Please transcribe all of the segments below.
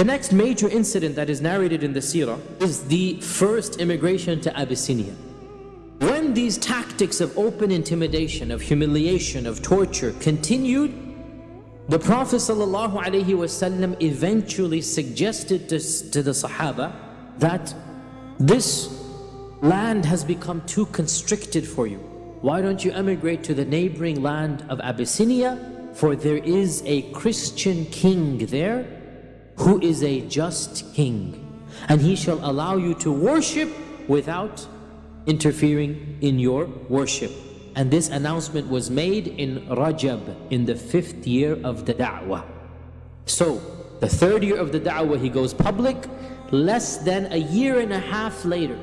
The next major incident that is narrated in the seerah is the first immigration to Abyssinia. When these tactics of open intimidation, of humiliation, of torture continued, the Prophet ﷺ eventually suggested to, to the Sahaba that this land has become too constricted for you. Why don't you emigrate to the neighboring land of Abyssinia? For there is a Christian king there who is a just king. And he shall allow you to worship without interfering in your worship. And this announcement was made in Rajab, in the fifth year of the da'wah. So, the third year of the da'wah, he goes public. Less than a year and a half later,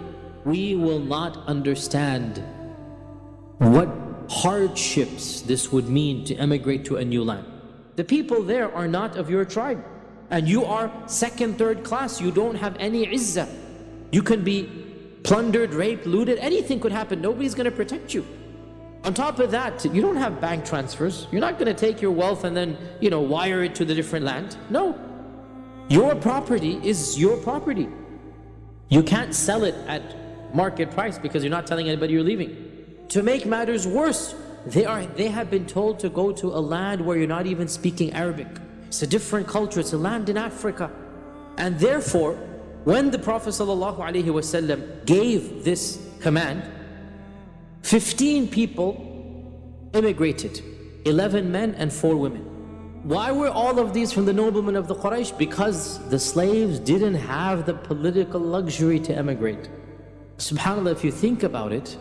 we will not understand what hardships this would mean to emigrate to a new land. The people there are not of your tribe. And you are second, third class. You don't have any izzah. You can be plundered, raped, looted. Anything could happen. Nobody's going to protect you. On top of that, you don't have bank transfers. You're not going to take your wealth and then, you know, wire it to the different land. No. Your property is your property. You can't sell it at market price because you're not telling anybody you're leaving. To make matters worse, they, are, they have been told to go to a land where you're not even speaking Arabic. It's a different culture, it's a land in Africa. And therefore, when the Prophet ﷺ gave this command, 15 people immigrated, 11 men and 4 women. Why were all of these from the noblemen of the Quraysh? Because the slaves didn't have the political luxury to emigrate. SubhanAllah, if you think about it,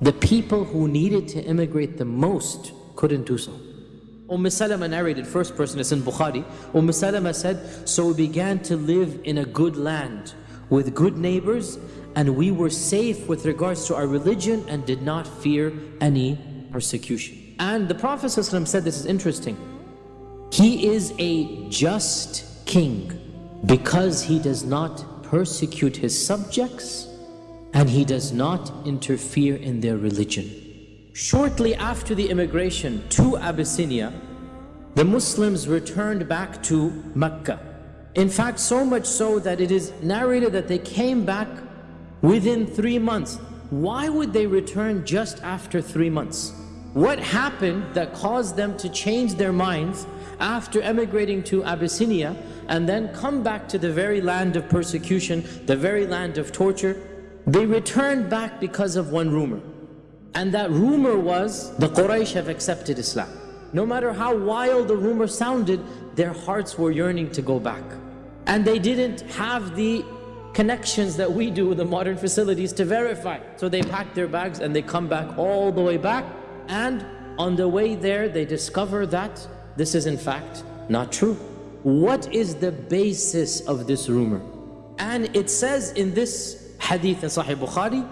the people who needed to immigrate the most couldn't do so. Umm Salama narrated, first person, is in Bukhari. Umm Salama said, So we began to live in a good land with good neighbors and we were safe with regards to our religion and did not fear any persecution. And the Prophet said, this is interesting, he is a just king because he does not persecute his subjects and he does not interfere in their religion. Shortly after the immigration to Abyssinia, the Muslims returned back to Mecca. In fact, so much so that it is narrated that they came back within three months. Why would they return just after three months? What happened that caused them to change their minds after emigrating to Abyssinia and then come back to the very land of persecution, the very land of torture? They returned back because of one rumor. And that rumor was, the Quraysh have accepted Islam. No matter how wild the rumor sounded, their hearts were yearning to go back. And they didn't have the connections that we do with the modern facilities to verify. So they packed their bags and they come back all the way back. And on the way there, they discover that this is in fact not true. What is the basis of this rumor? And it says in this hadith in Sahih Bukhari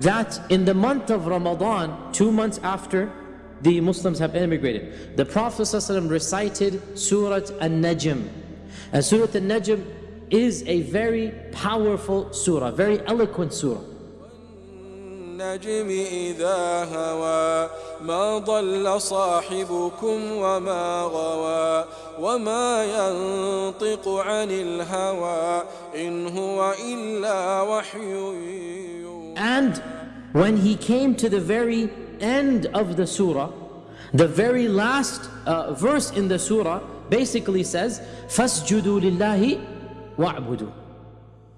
that in the month of Ramadan, two months after the Muslims have immigrated, the Prophet ﷺ recited Surah An-Najm. And Surah An-Najm is a very powerful surah, very eloquent surah. النجم إذا هوى ما ضل صاحبكم وما غوى وما ينطق عن الهوى إن هو إلا وحي And when he came to the very end of the surah, the very last uh, verse in the surah basically says, فَاسْجُدُوا لِلَّهِ وَاعْبُدُوا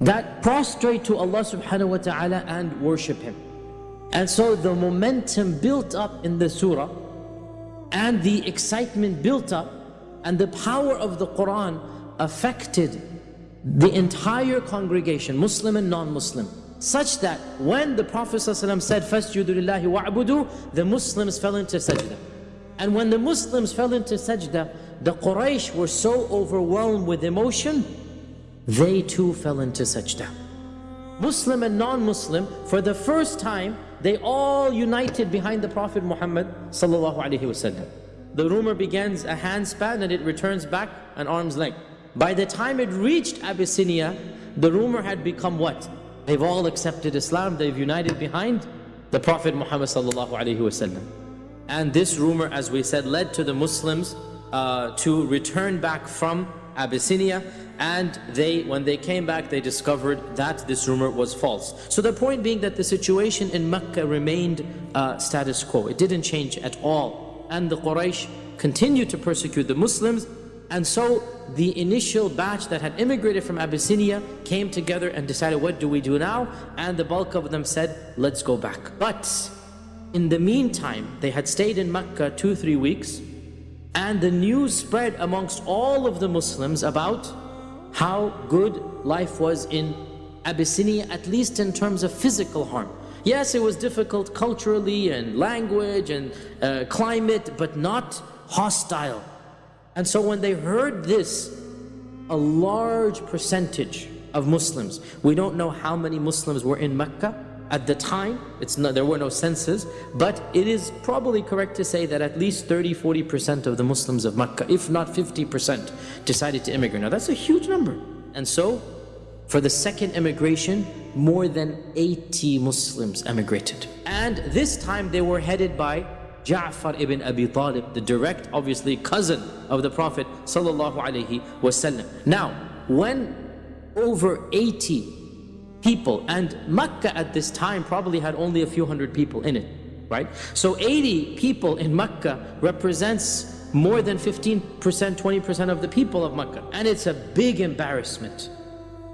That prostrate to Allah subhanahu wa ta'ala and worship Him. And so the momentum built up in the surah and the excitement built up and the power of the Quran affected the entire congregation, Muslim and non-Muslim such that when the Prophet ﷺ said, فَاسْجُدُ لِلَّهِ وَعْبُدُوا The Muslims fell into sajda. And when the Muslims fell into sajda, the Quraysh were so overwhelmed with emotion, they too fell into sajda. Muslim and non-Muslim, for the first time, they all united behind the Prophet Muhammad sallallahu alaihi wasallam. The rumor begins a handspan and it returns back an arm's length. By the time it reached Abyssinia, the rumor had become what? They've all accepted Islam, they've united behind the Prophet Muhammad sallallahu alaihi wasallam. And this rumor, as we said, led to the Muslims uh, to return back from Abyssinia, and they, when they came back, they discovered that this rumor was false. So the point being that the situation in Mecca remained uh, status quo. It didn't change at all. And the Quraysh continued to persecute the Muslims. And so the initial batch that had immigrated from Abyssinia came together and decided, what do we do now? And the bulk of them said, let's go back. But in the meantime, they had stayed in Mecca two, three weeks. And the news spread amongst all of the Muslims about how good life was in Abyssinia, at least in terms of physical harm. Yes, it was difficult culturally and language and uh, climate, but not hostile. And so when they heard this, a large percentage of Muslims, we don't know how many Muslims were in Mecca, at the time, it's not, there were no census, but it is probably correct to say that at least 30-40% of the Muslims of Mecca, if not 50%, decided to immigrate. Now that's a huge number. And so, for the second immigration, more than 80 Muslims emigrated. And this time they were headed by Ja'far ibn Abi Talib, the direct, obviously, cousin of the Prophet wasallam. Now, when over 80 people. And Mecca at this time probably had only a few hundred people in it, right? So 80 people in Mecca represents more than 15%, 20% of the people of Mecca. And it's a big embarrassment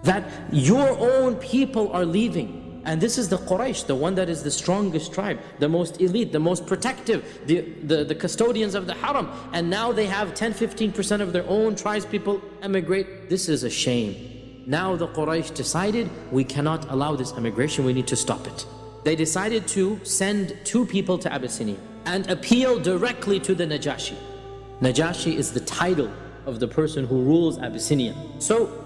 that your own people are leaving. And this is the Quraysh, the one that is the strongest tribe, the most elite, the most protective, the, the, the custodians of the haram. And now they have 10, 15% of their own tribes people emigrate. This is a shame. Now the Quraysh decided, we cannot allow this emigration, we need to stop it. They decided to send two people to Abyssinia and appeal directly to the Najashi. Najashi is the title of the person who rules Abyssinia. So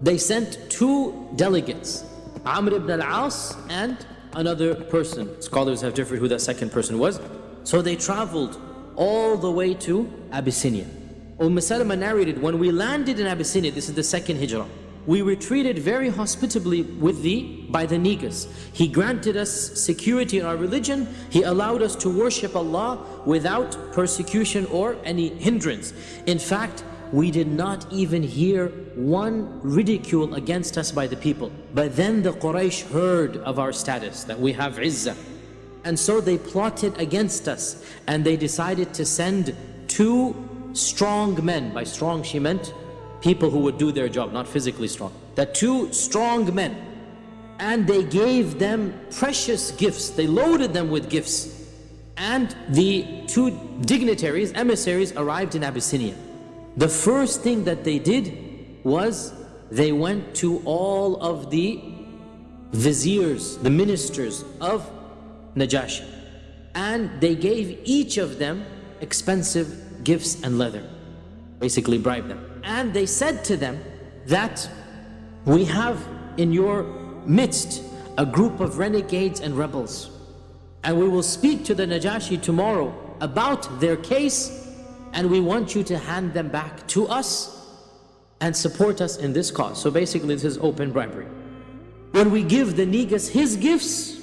they sent two delegates, Amr ibn al-As and another person. Scholars have differed who that second person was. So they traveled all the way to Abyssinia. Umm Salama narrated, when we landed in Abyssinia, this is the second hijrah, we were treated very hospitably with the, by the Negus. He granted us security in our religion. He allowed us to worship Allah without persecution or any hindrance. In fact, we did not even hear one ridicule against us by the people. But then the Quraysh heard of our status, that we have izzah. And so they plotted against us and they decided to send two strong men. By strong she meant people who would do their job, not physically strong. That two strong men, and they gave them precious gifts. They loaded them with gifts. And the two dignitaries, emissaries, arrived in Abyssinia. The first thing that they did was they went to all of the viziers, the ministers of Najashi. And they gave each of them expensive gifts and leather. Basically bribed them. And they said to them that we have in your midst a group of renegades and rebels. And we will speak to the Najashi tomorrow about their case and we want you to hand them back to us and support us in this cause. So basically this is open bribery. When we give the Negus his gifts,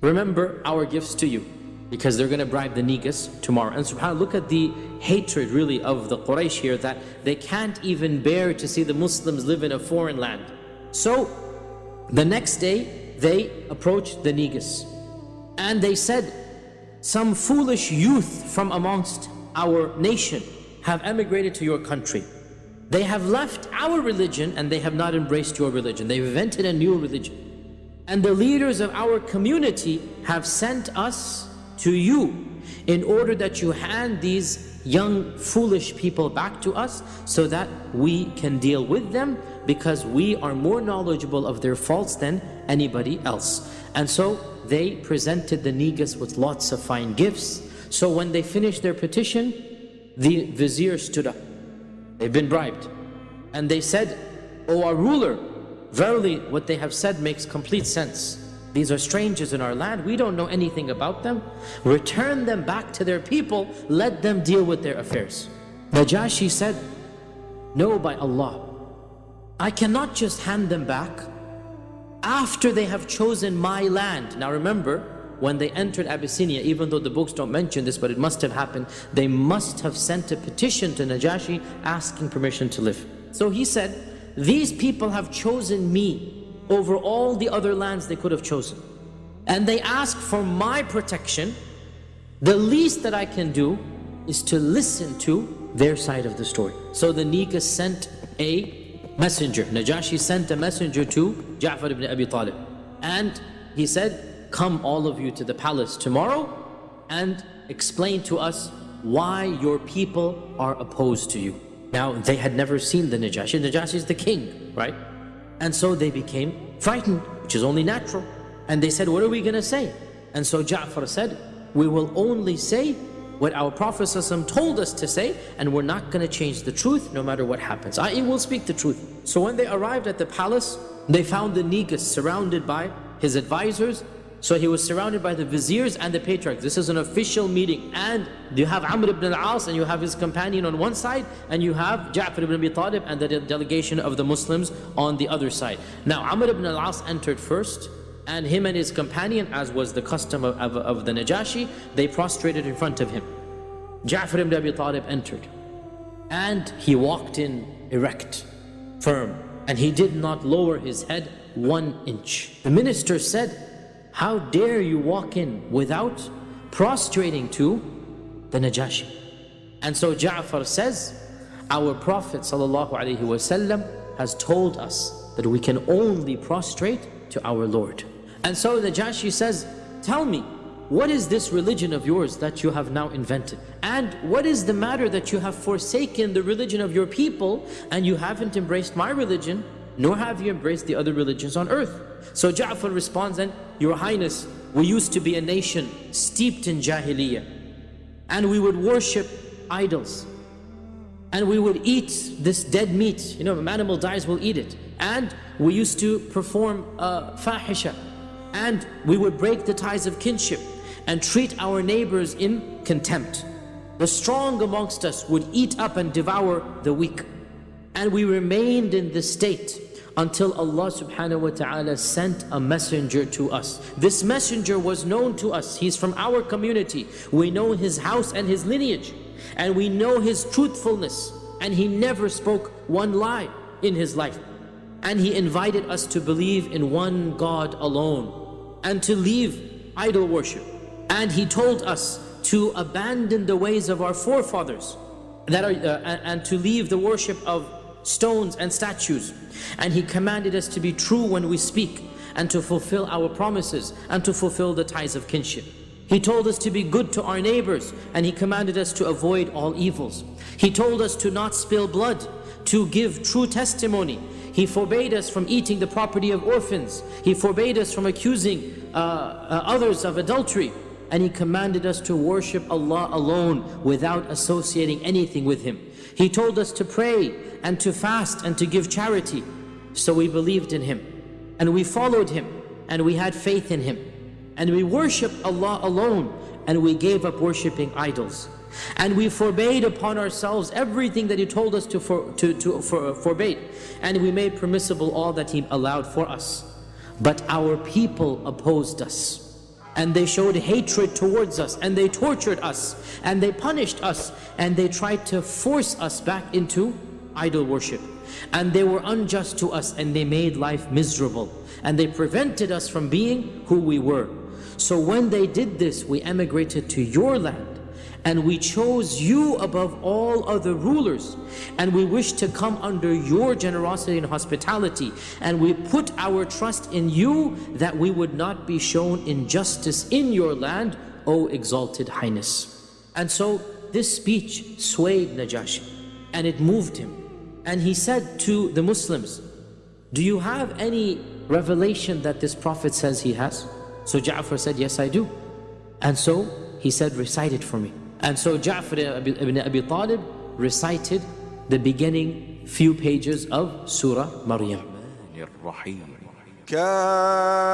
remember our gifts to you because they're going to bribe the Negus tomorrow. And subhanAllah, look at the hatred really of the Quraysh here that they can't even bear to see the Muslims live in a foreign land. So the next day they approached the Negus and they said, some foolish youth from amongst our nation have emigrated to your country. They have left our religion and they have not embraced your religion. They've invented a new religion. And the leaders of our community have sent us to you in order that you hand these young foolish people back to us so that we can deal with them because we are more knowledgeable of their faults than anybody else. And so they presented the Negus with lots of fine gifts. So when they finished their petition, the vizier stood up. They've been bribed. And they said, O our ruler, verily what they have said makes complete sense. These are strangers in our land. We don't know anything about them. Return them back to their people. Let them deal with their affairs. Najashi said, No, by Allah. I cannot just hand them back after they have chosen my land. Now remember, when they entered Abyssinia, even though the books don't mention this, but it must have happened, they must have sent a petition to Najashi asking permission to live. So he said, these people have chosen me over all the other lands they could have chosen. And they ask for my protection. The least that I can do is to listen to their side of the story. So the Negus sent a messenger. Najashi sent a messenger to Ja'far ibn Abi Talib. And he said, come all of you to the palace tomorrow and explain to us why your people are opposed to you. Now, they had never seen the Najashi. Najashi is the king, right? And so they became frightened, which is only natural. And they said, what are we going to say? And so Ja'far said, we will only say what our Prophet told us to say, and we're not going to change the truth no matter what happens. I will speak the truth. So when they arrived at the palace, they found the Negus surrounded by his advisors so he was surrounded by the viziers and the patriarchs. This is an official meeting. And you have Amr ibn al-As and you have his companion on one side and you have Ja'far ibn Abi Talib and the delegation of the Muslims on the other side. Now Amr ibn al-As entered first and him and his companion, as was the custom of, of, of the Najashi, they prostrated in front of him. Ja'far ibn Abi Talib entered and he walked in erect, firm, and he did not lower his head one inch. The minister said, how dare you walk in without prostrating to the Najashi? And so Ja'far says, our Prophet ﷺ has told us that we can only prostrate to our Lord. And so the Najashi says, tell me, what is this religion of yours that you have now invented? And what is the matter that you have forsaken the religion of your people and you haven't embraced my religion, nor have you embraced the other religions on earth? So Ja'far responds and, Your Highness, we used to be a nation steeped in Jahiliyyah. And we would worship idols. And we would eat this dead meat. You know, if an animal dies, we'll eat it. And we used to perform uh, fahisha. And we would break the ties of kinship and treat our neighbors in contempt. The strong amongst us would eat up and devour the weak. And we remained in this state until Allah subhanahu wa ta'ala sent a messenger to us. This messenger was known to us. He's from our community. We know his house and his lineage. And we know his truthfulness. And he never spoke one lie in his life. And he invited us to believe in one God alone. And to leave idol worship. And he told us to abandon the ways of our forefathers. That are, uh, and to leave the worship of stones and statues. And He commanded us to be true when we speak and to fulfill our promises and to fulfill the ties of kinship. He told us to be good to our neighbors and He commanded us to avoid all evils. He told us to not spill blood, to give true testimony. He forbade us from eating the property of orphans. He forbade us from accusing uh, uh, others of adultery. And He commanded us to worship Allah alone without associating anything with Him. He told us to pray and to fast and to give charity. So we believed in Him and we followed Him and we had faith in Him and we worshiped Allah alone and we gave up worshipping idols. And we forbade upon ourselves everything that He told us to, for, to, to for, forbade. And we made permissible all that He allowed for us. But our people opposed us and they showed hatred towards us and they tortured us and they punished us and they tried to force us back into idol worship. And they were unjust to us and they made life miserable. And they prevented us from being who we were. So when they did this we emigrated to your land. And we chose you above all other rulers. And we wish to come under your generosity and hospitality. And we put our trust in you that we would not be shown injustice in your land O exalted highness. And so this speech swayed Najashi and it moved him and he said to the Muslims do you have any revelation that this prophet says he has so Ja'far said yes I do and so he said recite it for me and so Ja'far ibn Abi Talib recited the beginning few pages of Surah Maryam. كافها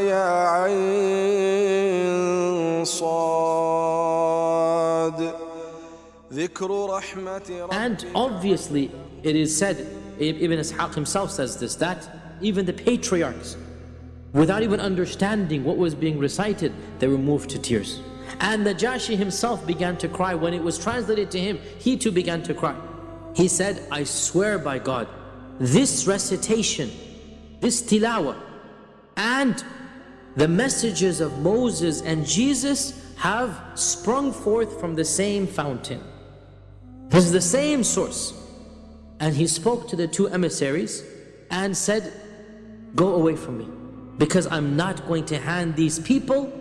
يا عين صاد ذكر رحمة and obviously it is said, Ibn Ishaq himself says this, that even the patriarchs, without even understanding what was being recited, they were moved to tears. And Najashi himself began to cry. When it was translated to him, he too began to cry. He said, I swear by God, this recitation, this tilawah, and the messages of Moses and Jesus have sprung forth from the same fountain. This is the same source. And he spoke to the two emissaries and said, Go away from me, because I'm not going to hand these people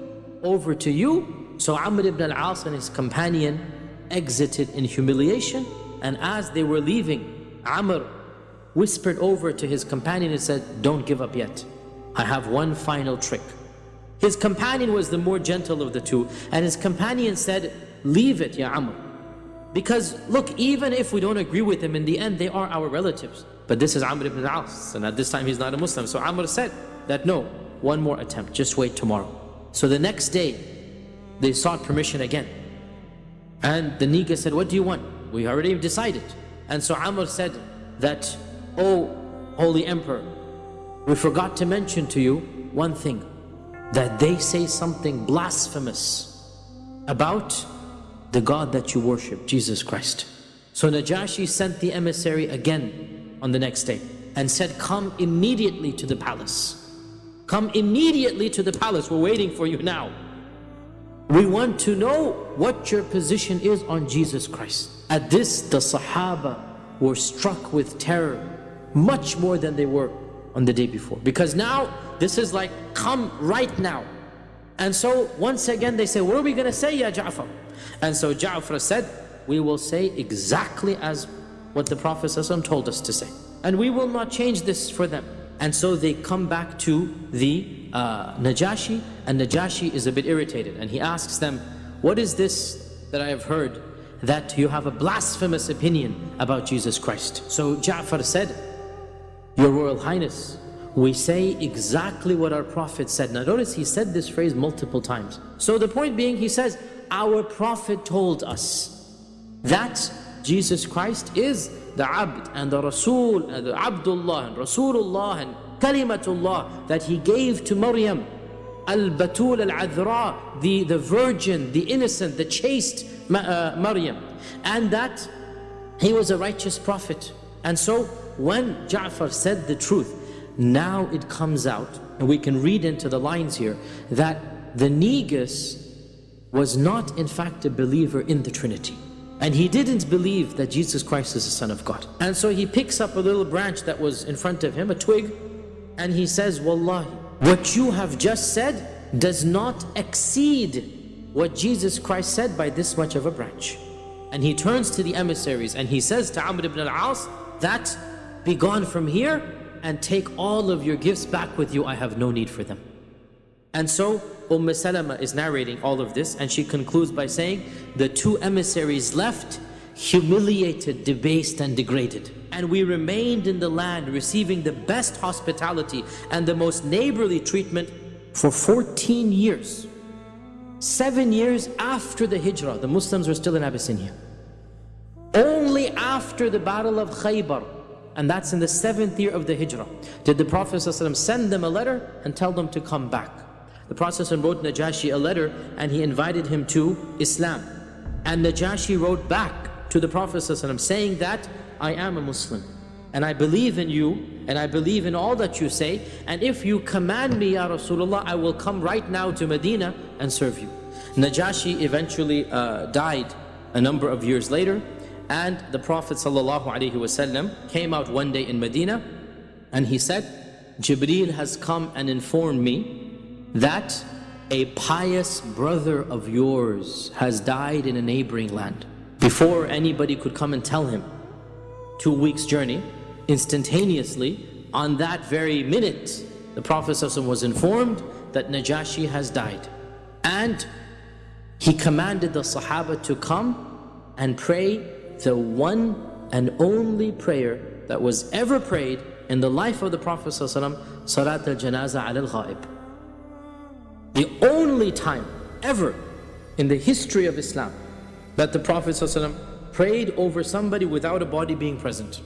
over to you. So Amr ibn al-As and his companion exited in humiliation. And as they were leaving, Amr whispered over to his companion and said, Don't give up yet. I have one final trick. His companion was the more gentle of the two, and his companion said, Leave it, Ya Amr. Because look, even if we don't agree with him, in the end they are our relatives. But this is Amr ibn al-As, and at this time he's not a Muslim. So Amr said that no, one more attempt, just wait tomorrow. So the next day, they sought permission again. And the Negus said, what do you want? We already decided. And so Amr said that, Oh, Holy Emperor, we forgot to mention to you one thing, that they say something blasphemous about the God that you worship, Jesus Christ. So Najashi sent the emissary again on the next day and said, come immediately to the palace. Come immediately to the palace, we're waiting for you now. We want to know what your position is on Jesus Christ. At this, the Sahaba were struck with terror, much more than they were on the day before. Because now, this is like, come right now. And so, once again, they say, what are we going to say, Ya Ja'far? And so Ja'far said, we will say exactly as what the Prophet ﷺ told us to say. And we will not change this for them. And so they come back to the uh, Najashi, and Najashi is a bit irritated. And he asks them, what is this that I have heard that you have a blasphemous opinion about Jesus Christ? So Ja'far said, Your Royal Highness, we say exactly what our Prophet said. Now notice he said this phrase multiple times. So the point being, he says, our Prophet told us that Jesus Christ is the Abd and the Rasul, and the Abdullah and Rasulullah and Kalimatullah that he gave to Maryam. Al-Batul al-Adhra, the, the virgin, the innocent, the chaste uh, Maryam. And that he was a righteous prophet. And so when Ja'far said the truth, now it comes out, and we can read into the lines here, that the Negus was not in fact a believer in the Trinity. And he didn't believe that Jesus Christ is the Son of God. And so he picks up a little branch that was in front of him, a twig, and he says, Wallahi, what you have just said does not exceed what Jesus Christ said by this much of a branch. And he turns to the emissaries and he says to Amr ibn al-As, that be gone from here and take all of your gifts back with you. I have no need for them. And so Umm Salama is narrating all of this and she concludes by saying, the two emissaries left humiliated, debased and degraded. And we remained in the land receiving the best hospitality and the most neighborly treatment for 14 years. Seven years after the hijrah, the Muslims were still in Abyssinia. Only after the battle of Khaybar, and that's in the seventh year of the hijrah, did the Prophet ﷺ send them a letter and tell them to come back. The Prophet wrote Najashi a letter and he invited him to Islam. And Najashi wrote back to the Prophet saying that, I am a Muslim and I believe in you and I believe in all that you say and if you command me Ya Rasulullah I will come right now to Medina and serve you. Najashi eventually uh, died a number of years later and the Prophet ﷺ came out one day in Medina and he said, Jibreel has come and informed me that a pious brother of yours has died in a neighboring land. Before anybody could come and tell him, two weeks journey, instantaneously, on that very minute, the Prophet was informed that Najashi has died. And he commanded the Sahaba to come and pray the one and only prayer that was ever prayed in the life of the Prophet Salat al-Janaza al-Ghaib. The only time ever in the history of Islam that the Prophet ﷺ prayed over somebody without a body being present.